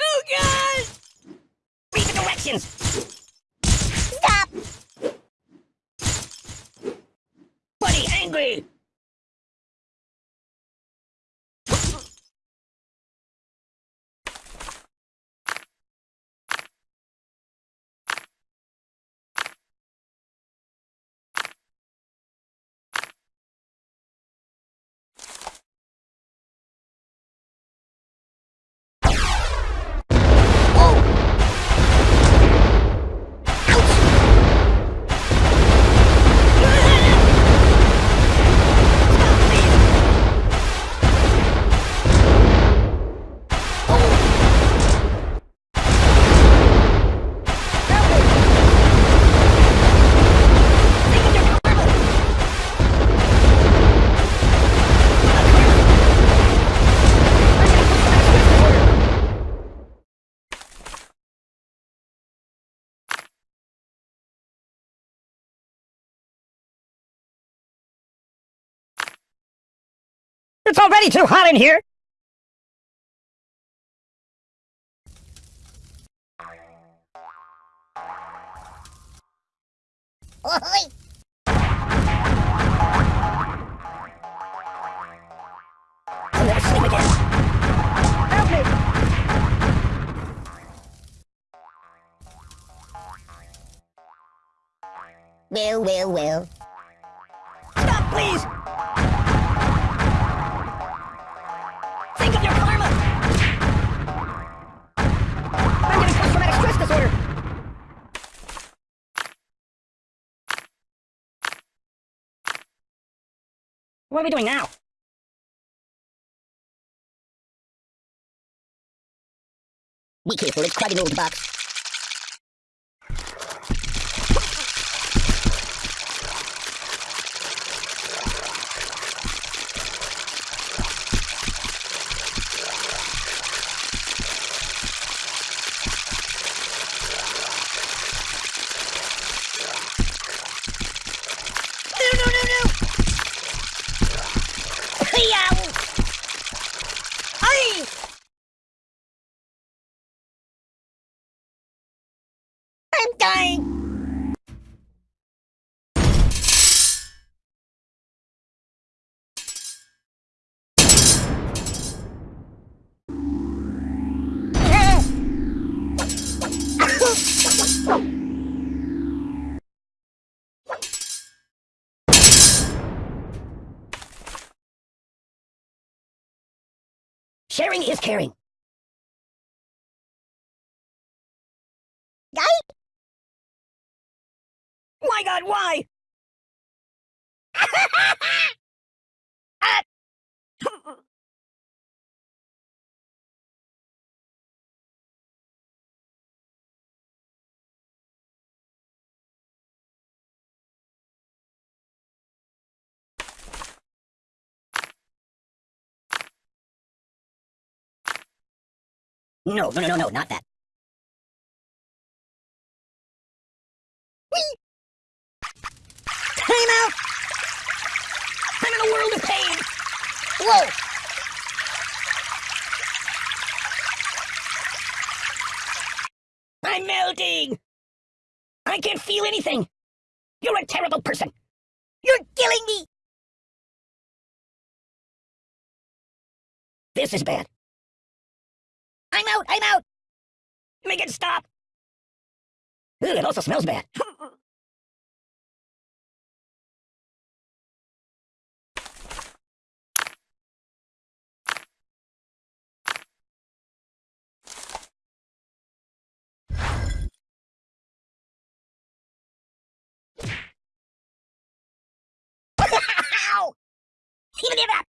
Oh, God! Read the directions. Stop! Buddy, angry. It's already too hot in here. Well, well, well. What are we doing now? Be careful, it's an old box. Sharing is caring. Guy? My god, why? No, no, no, no, no, not that. Time out! I'm in a world of pain! Whoa! I'm melting! I can't feel anything! You're a terrible person! You're killing me! This is bad. I'm out! I'm out! Make it stop! Ooh, it also smells bad. Even it up!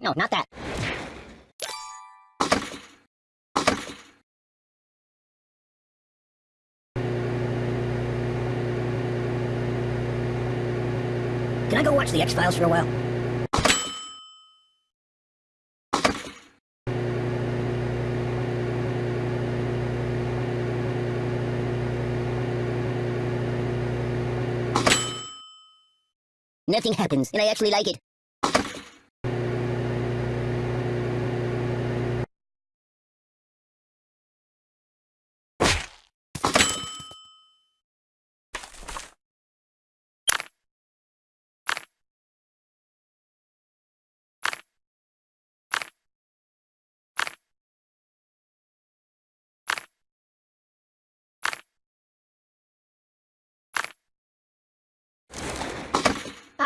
no, no, not that. Can I go watch the X-Files for a while? Nothing happens, and I actually like it.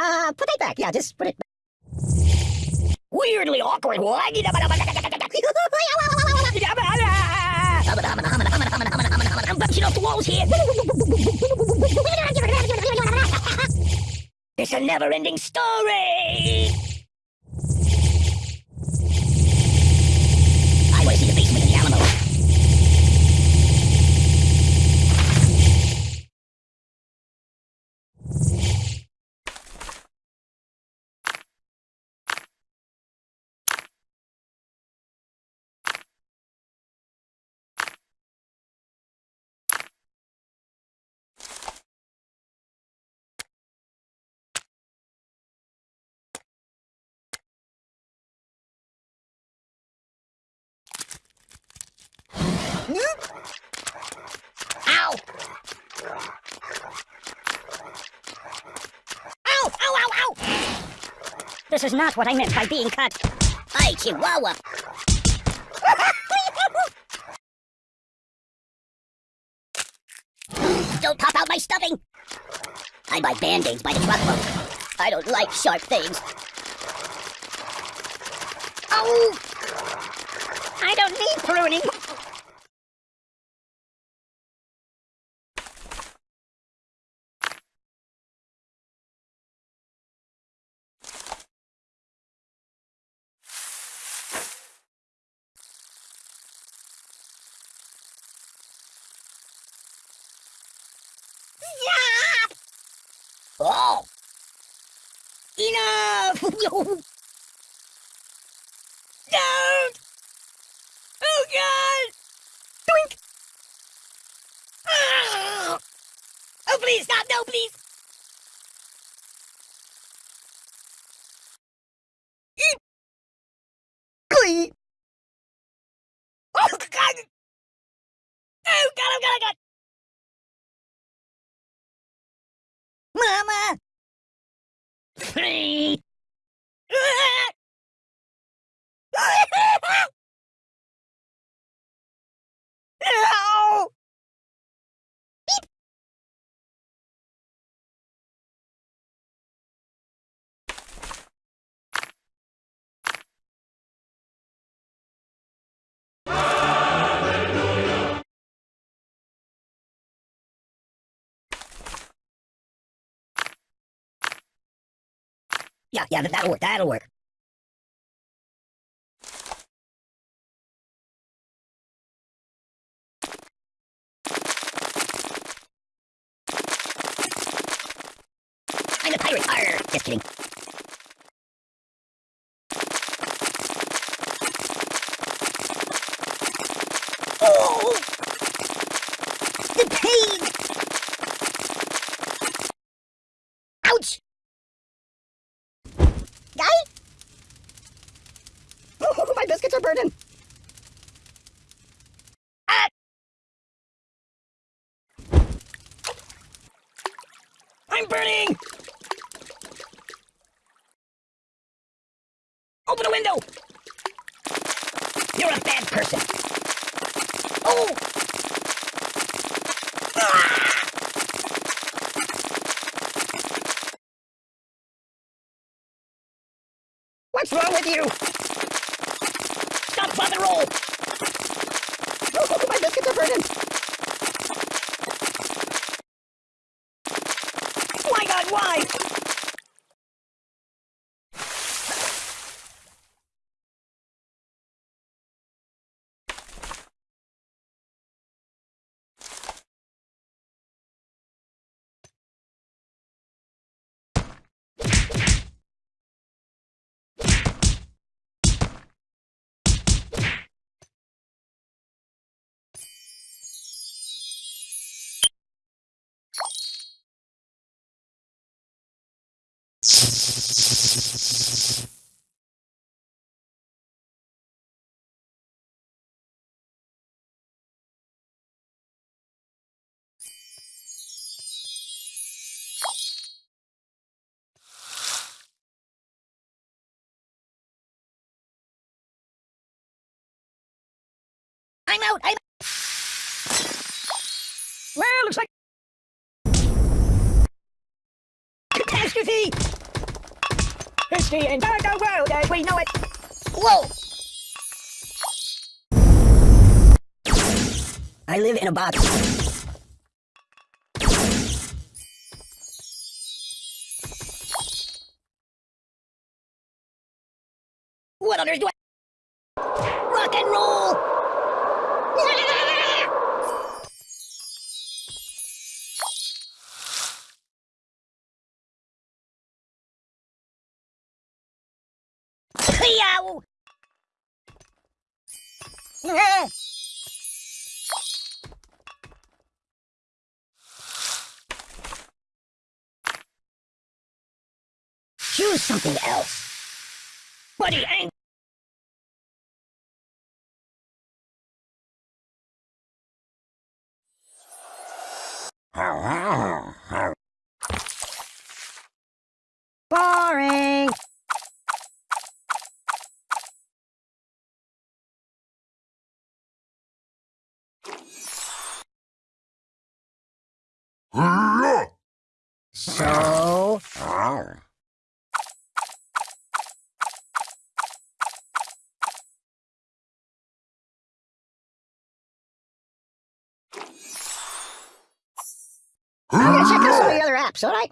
Uh, put it back. Yeah, just put it back. Weirdly awkward. Why, I'm bouncing off the walls here. It's a never-ending story. Ow! Ow! Ow! Ow! Ow! This is not what I meant by being cut. Hi, Chihuahua. Don't pop out my stuffing. I buy band-aids by the truckload. I don't like sharp things. Oh! I don't need pruning. Stop! Oh! Enough! Don't! Oh God! Doink! Ah! Oh please stop! No, please! Glee! Oh God! Oh God! Oh God! Oh God! Mama! No! Yeah, yeah, that- that'll work, that'll work. I'm a pirate! Arr! Just kidding. Oh! The pain! Ouch! Guy? Oh, my biscuits are burning! Ah! I'm burning! Open the window! You're a bad person. Oh! What's wrong with you? Stop, and roll! Oh, my biscuits are burning! Oh, My God, why? I'm out. I'm Well, looks like catastrophe. It's the entire world as we know it. Whoa. I live in a box. What on earth do I... Rock and roll! Choose something else. Buddy, ain't. So, I'm gonna check out some of the other apps, alright?